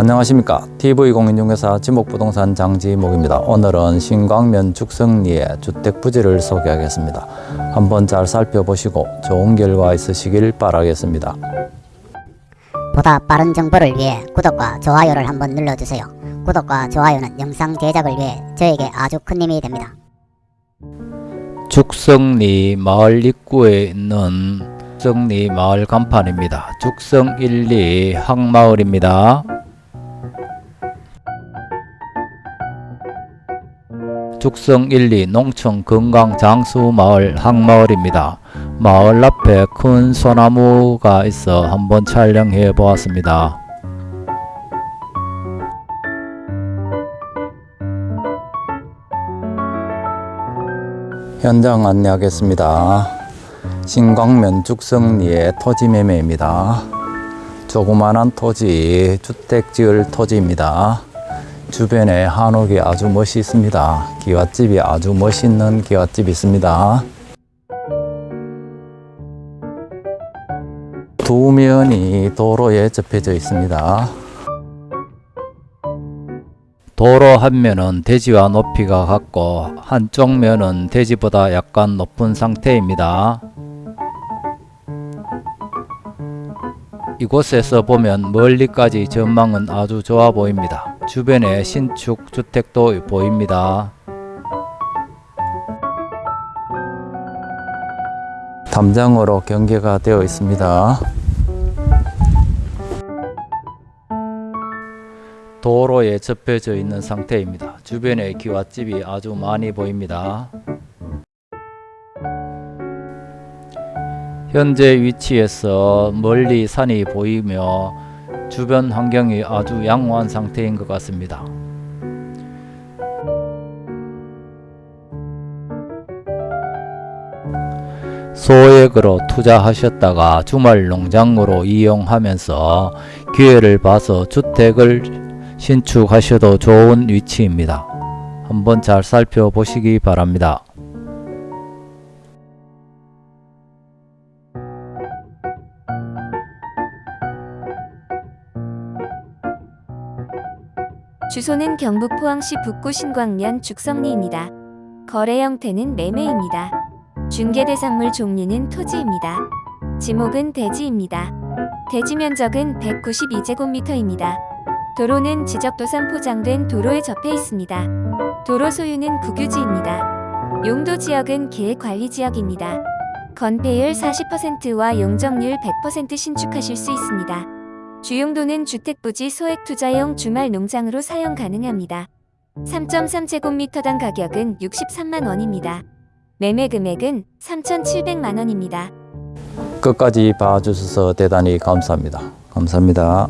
안녕하십니까? TV공인중개사 지목부동산 장지목입니다. 오늘은 신광면 죽성리의 주택부지를 소개하겠습니다. 한번 잘 살펴보시고 좋은 결과 있으시길 바라겠습니다. 보다 빠른 정보를 위해 구독과 좋아요를 한번 눌러주세요. 구독과 좋아요는 영상 제작을 위해 저에게 아주 큰 힘이 됩니다. 죽성리 마을 입구에 있는 죽성리 마을 간판입니다. 죽성 1, 2 항마을입니다 죽성 1, 2 농촌 건강 장수 마을 항마을입니다. 마을 앞에 큰 소나무가 있어 한번 촬영해 보았습니다. 현장 안내하겠습니다. 신광면 죽성리의 토지 매매입니다. 조그만한 토지, 주택 지을 토지입니다. 주변에 한옥이 아주 멋있습니다. 기와집이 아주 멋있는 기와집이 있습니다. 두 면이 도로에 접해져 있습니다. 도로 한 면은 대지와 높이가 같고 한쪽 면은 대지보다 약간 높은 상태입니다. 이곳에서 보면 멀리까지 전망은 아주 좋아 보입니다. 주변에 신축 주택도 보입니다. 담장으로 경계가 되어 있습니다. 도로에 접혀져 있는 상태입니다. 주변에 기와집이 아주 많이 보입니다. 현재 위치에서 멀리 산이 보이며 주변 환경이 아주 양호한 상태인 것 같습니다. 소액으로 투자하셨다가 주말 농장으로 이용하면서 기회를 봐서 주택을 신축하셔도 좋은 위치입니다. 한번 잘 살펴보시기 바랍니다. 주소는 경북 포항시 북구 신광면 죽성리입니다. 거래 형태는 매매입니다. 중개 대상물 종류는 토지입니다. 지목은 대지입니다. 대지 면적은 192제곱미터입니다. 도로는 지적도상 포장된 도로에 접해 있습니다. 도로 소유는 국유지입니다. 용도 지역은 계획관리지역입니다. 건폐율 40%와 용적률 100% 신축하실 수 있습니다. 주용도는 주택부지 소액 투자용 주말 농장으로 사용 가능합니다. 3.3제곱미터당 가격은 63만원입니다. 매매 금액은 3,700만원입니다. 끝까지 봐주셔서 대단히 감사합니다. 감사합니다.